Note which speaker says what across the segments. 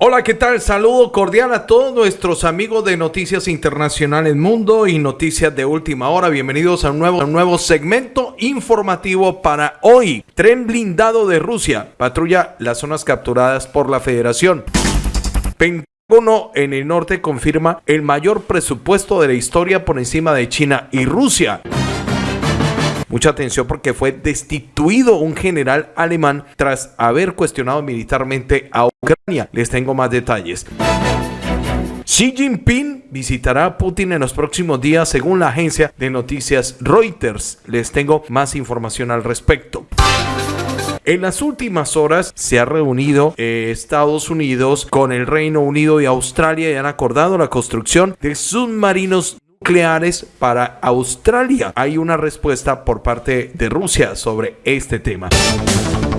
Speaker 1: Hola, ¿qué tal? Saludo cordial a todos nuestros amigos de Noticias Internacionales Mundo y Noticias de Última Hora. Bienvenidos a un nuevo, nuevo segmento informativo para hoy. Tren blindado de Rusia patrulla las zonas capturadas por la Federación. Pentágono en el norte confirma el mayor presupuesto de la historia por encima de China y Rusia. Mucha atención porque fue destituido un general alemán tras haber cuestionado militarmente a Ucrania. Les tengo más detalles. Xi Jinping visitará a Putin en los próximos días según la agencia de noticias Reuters. Les tengo más información al respecto. En las últimas horas se ha reunido eh, Estados Unidos con el Reino Unido y Australia y han acordado la construcción de submarinos nucleares para Australia. Hay una respuesta por parte de Rusia sobre este tema.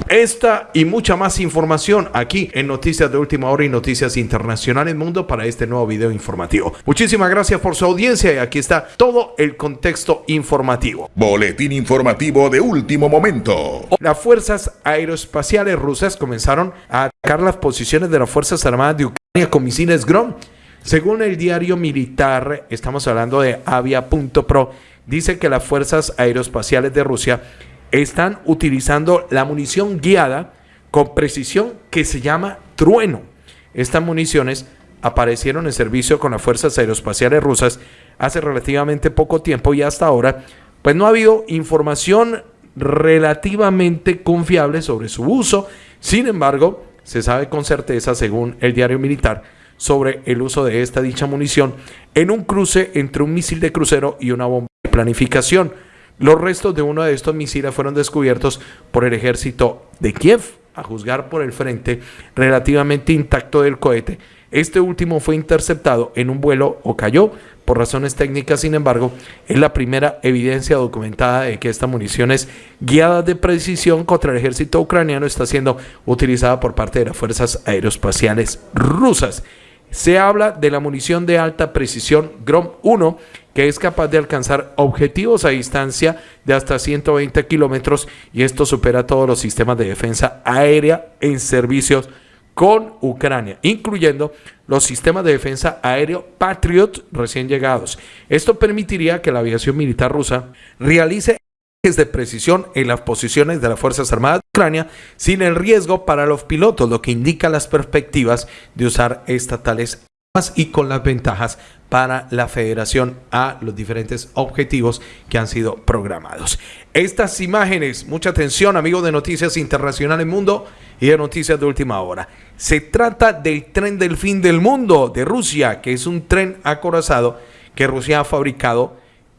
Speaker 1: Esta y mucha más información aquí en Noticias de Última Hora y Noticias Internacionales Mundo para este nuevo video informativo. Muchísimas gracias por su audiencia y aquí está todo el contexto informativo.
Speaker 2: Boletín informativo de último momento.
Speaker 1: Las fuerzas aeroespaciales rusas comenzaron a atacar las posiciones de las Fuerzas Armadas de Ucrania con misiles Grom según el diario militar, estamos hablando de avia.pro, dice que las fuerzas aeroespaciales de Rusia están utilizando la munición guiada con precisión que se llama trueno. Estas municiones aparecieron en servicio con las fuerzas aeroespaciales rusas hace relativamente poco tiempo y hasta ahora, pues no ha habido información relativamente confiable sobre su uso. Sin embargo, se sabe con certeza, según el diario militar, sobre el uso de esta dicha munición en un cruce entre un misil de crucero y una bomba de planificación. Los restos de uno de estos misiles fueron descubiertos por el ejército de Kiev, a juzgar por el frente relativamente intacto del cohete. Este último fue interceptado en un vuelo o cayó por razones técnicas, sin embargo, es la primera evidencia documentada de que esta munición es guiada de precisión contra el ejército ucraniano está siendo utilizada por parte de las fuerzas aeroespaciales rusas. Se habla de la munición de alta precisión Grom-1, que es capaz de alcanzar objetivos a distancia de hasta 120 kilómetros y esto supera todos los sistemas de defensa aérea en servicios con Ucrania, incluyendo los sistemas de defensa aéreo Patriot recién llegados. Esto permitiría que la aviación militar rusa realice de precisión en las posiciones de las Fuerzas Armadas de Ucrania sin el riesgo para los pilotos, lo que indica las perspectivas de usar estatales armas y con las ventajas para la federación a los diferentes objetivos que han sido programados. Estas imágenes, mucha atención amigos de Noticias Internacionales Mundo y de Noticias de Última Hora. Se trata del tren del fin del mundo de Rusia, que es un tren acorazado que Rusia ha fabricado,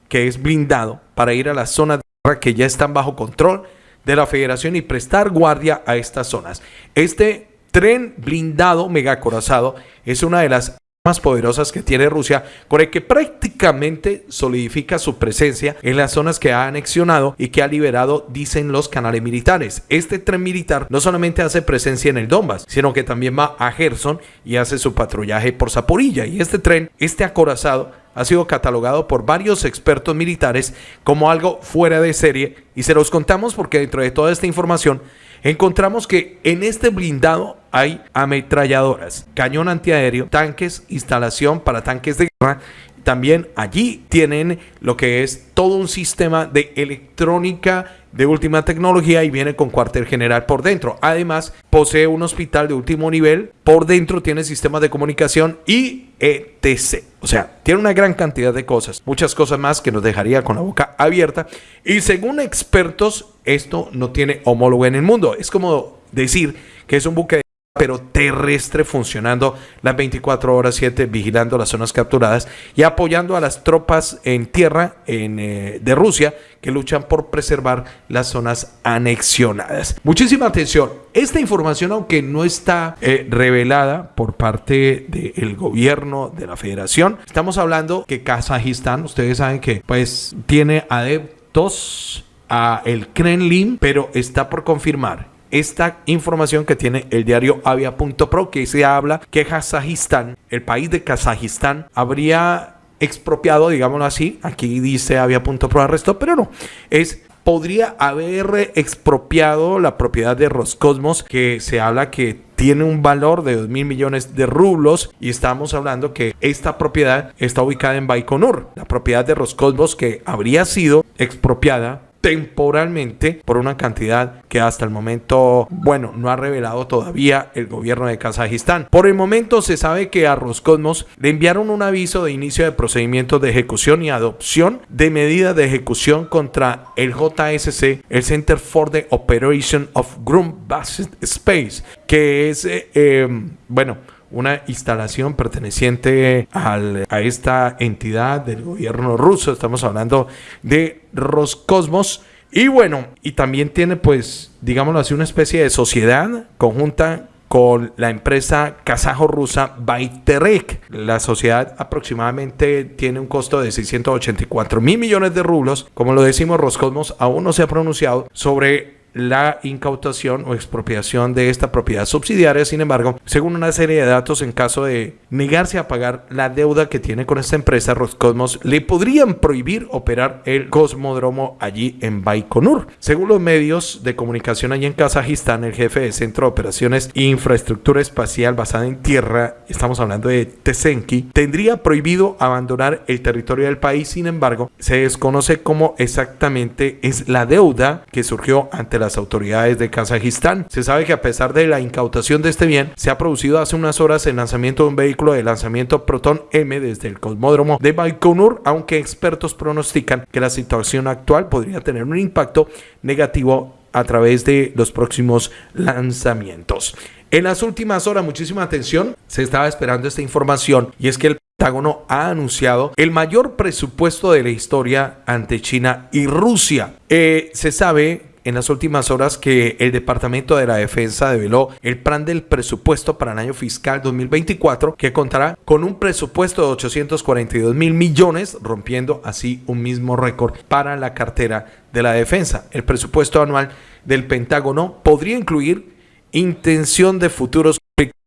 Speaker 1: que es blindado para ir a las zonas que ya están bajo control de la federación y prestar guardia a estas zonas. Este tren blindado megacorazado es una de las más poderosas que tiene Rusia, con el que prácticamente solidifica su presencia en las zonas que ha anexionado y que ha liberado, dicen los canales militares. Este tren militar no solamente hace presencia en el Donbass, sino que también va a Gerson y hace su patrullaje por Zaporilla. Y este tren, este acorazado, ha sido catalogado por varios expertos militares como algo fuera de serie y se los contamos porque dentro de toda esta información encontramos que en este blindado hay ametralladoras, cañón antiaéreo, tanques, instalación para tanques de guerra. También allí tienen lo que es todo un sistema de electrónica de última tecnología y viene con cuartel general por dentro. Además, posee un hospital de último nivel. Por dentro tiene sistemas de comunicación y etc. O sea, tiene una gran cantidad de cosas, muchas cosas más que nos dejaría con la boca abierta. Y según expertos, esto no tiene homólogo en el mundo. Es como decir que es un buque de pero terrestre funcionando las 24 horas 7 vigilando las zonas capturadas y apoyando a las tropas en tierra eh, de Rusia que luchan por preservar las zonas anexionadas. Muchísima atención. Esta información, aunque no está eh, revelada por parte del gobierno de la federación, estamos hablando que Kazajistán, ustedes saben que pues tiene adeptos a el Kremlin, pero está por confirmar esta información que tiene el diario avia.pro que se habla que Kazajistán, el país de Kazajistán, habría expropiado, digámoslo así, aquí dice avia.pro arresto, pero no, es podría haber expropiado la propiedad de Roscosmos, que se habla que tiene un valor de 2 mil millones de rublos y estamos hablando que esta propiedad está ubicada en Baikonur, la propiedad de Roscosmos que habría sido expropiada temporalmente por una cantidad que hasta el momento, bueno, no ha revelado todavía el gobierno de Kazajistán. Por el momento se sabe que a Roscosmos le enviaron un aviso de inicio de procedimientos de ejecución y adopción de medidas de ejecución contra el JSC, el Center for the Operation of Ground Based Space, que es, eh, em, bueno, una instalación perteneciente a esta entidad del gobierno ruso. Estamos hablando de Roscosmos. Y bueno, y también tiene pues, digámoslo así, una especie de sociedad conjunta con la empresa kazajo-rusa Baiterek. La sociedad aproximadamente tiene un costo de 684 mil millones de rublos. Como lo decimos, Roscosmos aún no se ha pronunciado sobre la incautación o expropiación de esta propiedad subsidiaria. Sin embargo, según una serie de datos, en caso de negarse a pagar la deuda que tiene con esta empresa, Roscosmos le podrían prohibir operar el cosmódromo allí en Baikonur. Según los medios de comunicación allí en Kazajistán, el jefe de Centro de Operaciones e Infraestructura Espacial basada en tierra, estamos hablando de Tesenki, tendría prohibido abandonar el territorio del país. Sin embargo, se desconoce cómo exactamente es la deuda que surgió ante las autoridades de Kazajistán. Se sabe que a pesar de la incautación de este bien, se ha producido hace unas horas el lanzamiento de un vehículo de lanzamiento Proton M desde el cosmódromo de Baikonur, aunque expertos pronostican que la situación actual podría tener un impacto negativo a través de los próximos lanzamientos. En las últimas horas, muchísima atención, se estaba esperando esta información y es que el Pentágono ha anunciado el mayor presupuesto de la historia ante China y Rusia. Eh, se sabe en las últimas horas que el Departamento de la Defensa develó el plan del presupuesto para el año fiscal 2024 que contará con un presupuesto de 842 mil millones, rompiendo así un mismo récord para la cartera de la defensa. El presupuesto anual del Pentágono podría incluir intención de futuros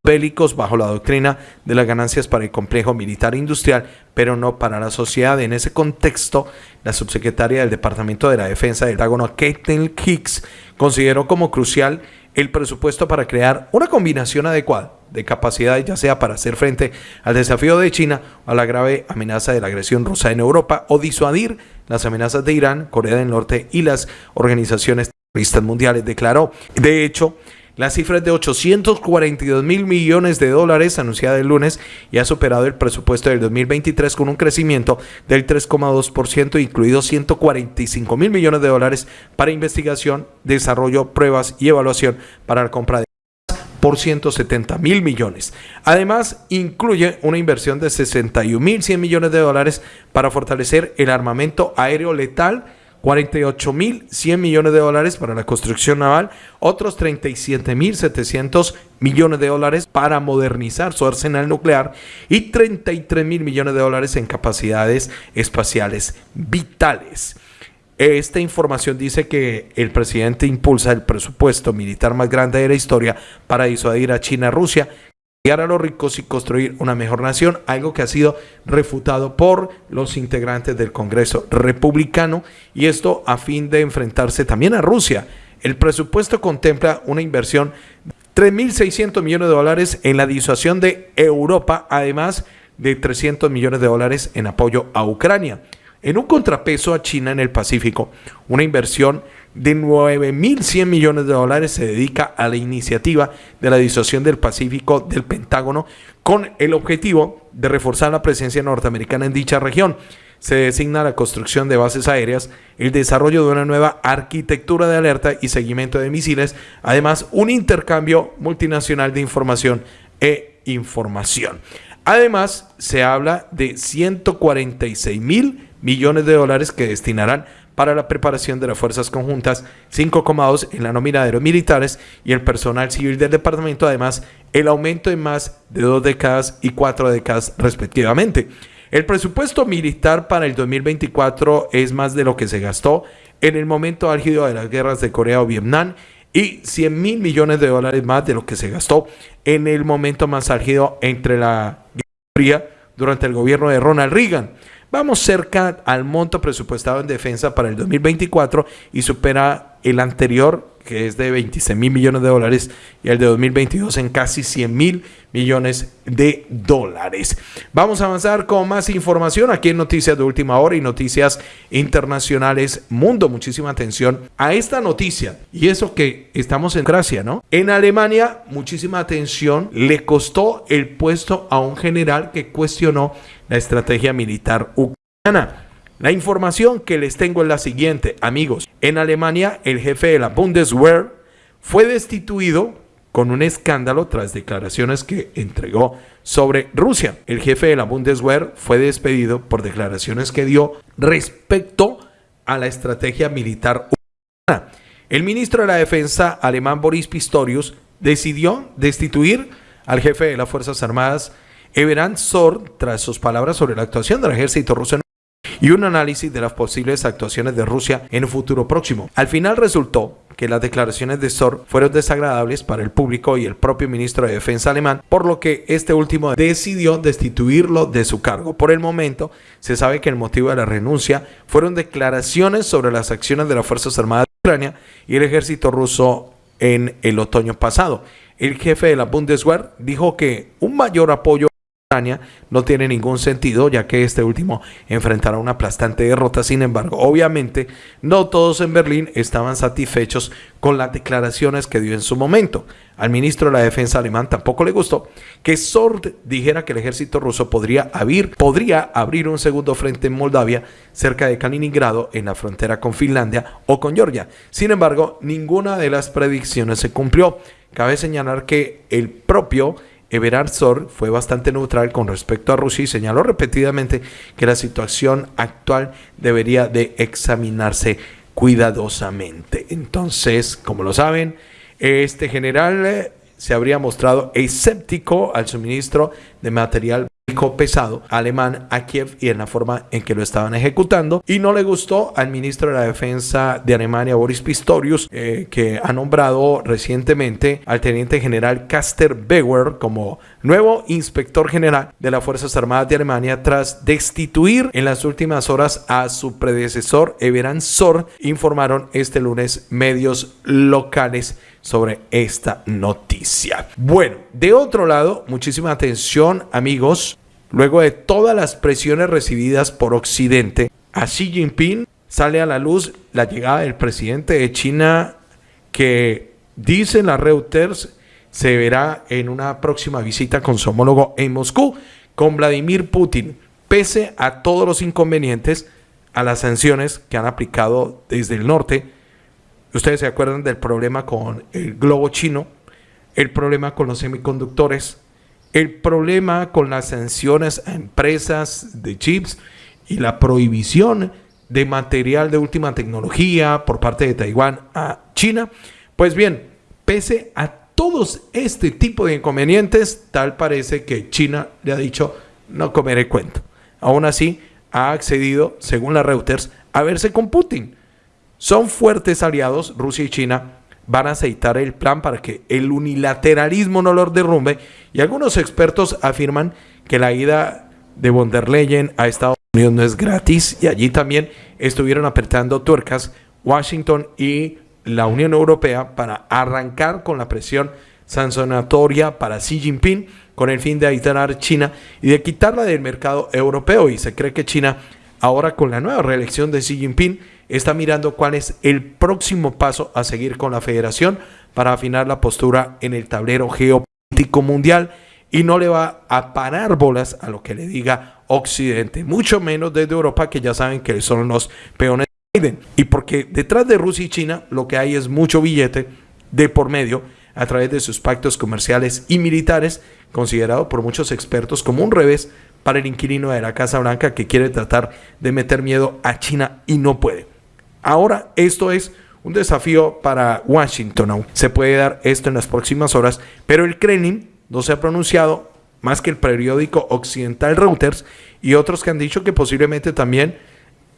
Speaker 1: bélicos bajo la doctrina de las ganancias para el complejo militar industrial, pero no para la sociedad. En ese contexto, la subsecretaria del Departamento de la Defensa del Pentágono, Caitlin Hicks, consideró como crucial el presupuesto para crear una combinación adecuada de capacidades, ya sea para hacer frente al desafío de China o a la grave amenaza de la agresión rusa en Europa o disuadir las amenazas de Irán, Corea del Norte y las organizaciones terroristas mundiales, declaró. De hecho, la cifra es de 842 mil millones de dólares anunciada el lunes y ha superado el presupuesto del 2023 con un crecimiento del 3,2%, incluido 145 mil millones de dólares para investigación, desarrollo, pruebas y evaluación para la compra de por 170 mil millones. Además, incluye una inversión de 61 mil 100 millones de dólares para fortalecer el armamento aéreo letal 48.100 millones de dólares para la construcción naval, otros 37.700 millones de dólares para modernizar su arsenal nuclear y 33 mil millones de dólares en capacidades espaciales vitales. Esta información dice que el presidente impulsa el presupuesto militar más grande de la historia para disuadir a China y Rusia, a los ricos y construir una mejor nación, algo que ha sido refutado por los integrantes del Congreso republicano y esto a fin de enfrentarse también a Rusia. El presupuesto contempla una inversión de 3.600 millones de dólares en la disuasión de Europa, además de 300 millones de dólares en apoyo a Ucrania. En un contrapeso a China en el Pacífico, una inversión de 9.100 millones de dólares se dedica a la iniciativa de la disociación del Pacífico del Pentágono con el objetivo de reforzar la presencia norteamericana en dicha región. Se designa la construcción de bases aéreas, el desarrollo de una nueva arquitectura de alerta y seguimiento de misiles, además un intercambio multinacional de información e información. Además, se habla de 146 mil millones de dólares que destinarán para la preparación de las fuerzas conjuntas, 5,2 en la nómina de los militares y el personal civil del departamento, además el aumento en más de dos décadas y cuatro décadas respectivamente. El presupuesto militar para el 2024 es más de lo que se gastó en el momento álgido de las guerras de Corea o Vietnam y 100 mil millones de dólares más de lo que se gastó en el momento más álgido entre la guerra durante el gobierno de Ronald Reagan. Vamos cerca al monto presupuestado en defensa para el 2024 y supera el anterior que es de 26 mil millones de dólares, y el de 2022 en casi 100 mil millones de dólares. Vamos a avanzar con más información aquí en Noticias de Última Hora y Noticias Internacionales Mundo. Muchísima atención a esta noticia. Y eso que estamos en Gracia, ¿no? En Alemania, muchísima atención, le costó el puesto a un general que cuestionó la estrategia militar ucraniana. La información que les tengo es la siguiente, amigos. En Alemania, el jefe de la Bundeswehr fue destituido con un escándalo tras declaraciones que entregó sobre Rusia. El jefe de la Bundeswehr fue despedido por declaraciones que dio respecto a la estrategia militar ucraniana. El ministro de la Defensa alemán Boris Pistorius decidió destituir al jefe de las Fuerzas Armadas Everand Sor tras sus palabras sobre la actuación del ejército ruso y un análisis de las posibles actuaciones de Rusia en un futuro próximo. Al final resultó que las declaraciones de Sor fueron desagradables para el público y el propio ministro de Defensa alemán, por lo que este último decidió destituirlo de su cargo. Por el momento, se sabe que el motivo de la renuncia fueron declaraciones sobre las acciones de las Fuerzas Armadas de Ucrania y el ejército ruso en el otoño pasado. El jefe de la Bundeswehr dijo que un mayor apoyo no tiene ningún sentido, ya que este último enfrentará una aplastante derrota. Sin embargo, obviamente, no todos en Berlín estaban satisfechos con las declaraciones que dio en su momento. Al ministro de la Defensa alemán tampoco le gustó que Sord dijera que el ejército ruso podría abrir, podría abrir un segundo frente en Moldavia, cerca de Kaliningrado, en la frontera con Finlandia o con Georgia. Sin embargo, ninguna de las predicciones se cumplió. Cabe señalar que el propio Everard Sor fue bastante neutral con respecto a Rusia y señaló repetidamente que la situación actual debería de examinarse cuidadosamente. Entonces, como lo saben, este general eh, se habría mostrado escéptico al suministro de material pesado alemán a Kiev y en la forma en que lo estaban ejecutando. Y no le gustó al ministro de la Defensa de Alemania, Boris Pistorius, eh, que ha nombrado recientemente al teniente general Caster Bauer como nuevo inspector general de las Fuerzas Armadas de Alemania tras destituir en las últimas horas a su predecesor Everan Sor, informaron este lunes medios locales sobre esta noticia. Bueno, de otro lado, muchísima atención amigos, luego de todas las presiones recibidas por Occidente, a Xi Jinping sale a la luz la llegada del presidente de China que dicen las Reuters se verá en una próxima visita con su homólogo en Moscú, con Vladimir Putin, pese a todos los inconvenientes, a las sanciones que han aplicado desde el norte. Ustedes se acuerdan del problema con el globo chino, el problema con los semiconductores, el problema con las sanciones a empresas de chips y la prohibición de material de última tecnología por parte de Taiwán a China. Pues bien, pese a todos este tipo de inconvenientes, tal parece que China le ha dicho no comeré cuento. Aún así, ha accedido, según la Reuters, a verse con Putin son fuertes aliados, Rusia y China van a aceitar el plan para que el unilateralismo no lo derrumbe. Y algunos expertos afirman que la ida de von der Leyen a Estados Unidos no es gratis y allí también estuvieron apretando tuercas Washington y la Unión Europea para arrancar con la presión sancionatoria para Xi Jinping con el fin de aislar China y de quitarla del mercado europeo. Y se cree que China ahora con la nueva reelección de Xi Jinping está mirando cuál es el próximo paso a seguir con la federación para afinar la postura en el tablero geopolítico mundial y no le va a parar bolas a lo que le diga Occidente, mucho menos desde Europa que ya saben que son los peones de Biden. Y porque detrás de Rusia y China lo que hay es mucho billete de por medio a través de sus pactos comerciales y militares, considerado por muchos expertos como un revés para el inquilino de la Casa Blanca que quiere tratar de meter miedo a China y no puede. Ahora esto es un desafío para Washington. Se puede dar esto en las próximas horas, pero el Kremlin no se ha pronunciado más que el periódico occidental Reuters y otros que han dicho que posiblemente también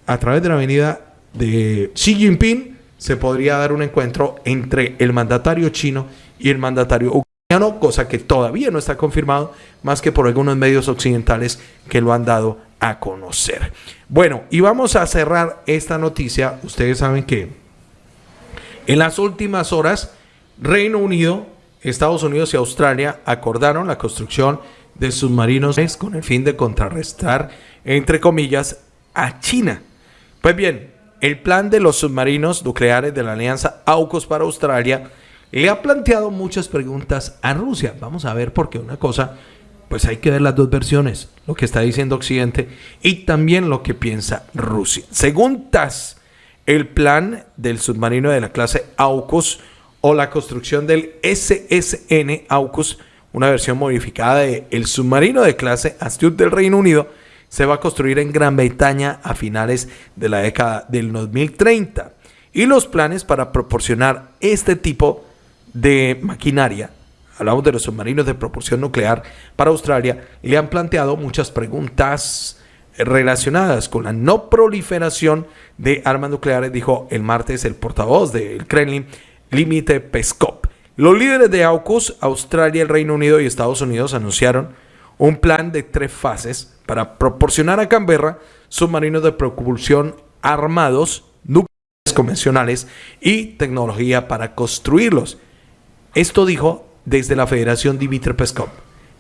Speaker 1: a través de la avenida de Xi Jinping se podría dar un encuentro entre el mandatario chino y el mandatario ucraniano, cosa que todavía no está confirmado, más que por algunos medios occidentales que lo han dado a conocer. Bueno, y vamos a cerrar esta noticia. Ustedes saben que en las últimas horas, Reino Unido, Estados Unidos y Australia acordaron la construcción de submarinos con el fin de contrarrestar, entre comillas, a China. Pues bien, el plan de los submarinos nucleares de la alianza AUKUS para Australia le ha planteado muchas preguntas a Rusia. Vamos a ver por qué una cosa, pues hay que ver las dos versiones, lo que está diciendo Occidente y también lo que piensa Rusia. Según TAS, el plan del submarino de la clase AUKUS o la construcción del SSN AUKUS una versión modificada de el submarino de clase Astute del Reino Unido, se va a construir en Gran Bretaña a finales de la década del 2030. Y los planes para proporcionar este tipo de maquinaria, hablamos de los submarinos de propulsión nuclear para Australia, le han planteado muchas preguntas relacionadas con la no proliferación de armas nucleares, dijo el martes el portavoz del Kremlin, Limite Peskov. Los líderes de AUKUS, Australia, el Reino Unido y Estados Unidos anunciaron un plan de tres fases para proporcionar a Canberra submarinos de propulsión armados, nucleares convencionales y tecnología para construirlos. Esto dijo desde la Federación Dimitri Peskov.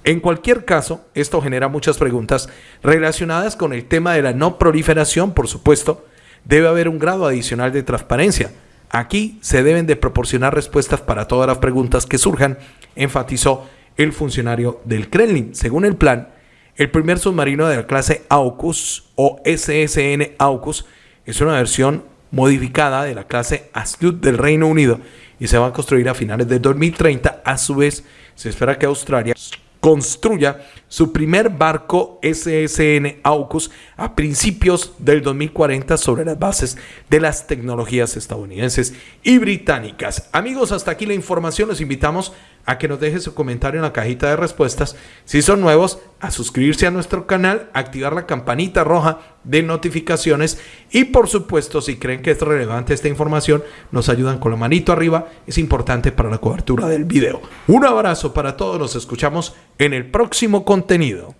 Speaker 1: En cualquier caso, esto genera muchas preguntas relacionadas con el tema de la no proliferación, por supuesto. Debe haber un grado adicional de transparencia Aquí se deben de proporcionar respuestas para todas las preguntas que surjan, enfatizó el funcionario del Kremlin. Según el plan, el primer submarino de la clase AUKUS o SSN AUKUS es una versión modificada de la clase Astute del Reino Unido y se va a construir a finales de 2030. A su vez, se espera que Australia construya su primer barco SSN AUKUS a principios del 2040 sobre las bases de las tecnologías estadounidenses y británicas. Amigos, hasta aquí la información. Los invitamos a que nos deje su comentario en la cajita de respuestas. Si son nuevos, a suscribirse a nuestro canal, activar la campanita roja de notificaciones y por supuesto, si creen que es relevante esta información, nos ayudan con la manito arriba. Es importante para la cobertura del video. Un abrazo para todos. Nos escuchamos en el próximo contenido.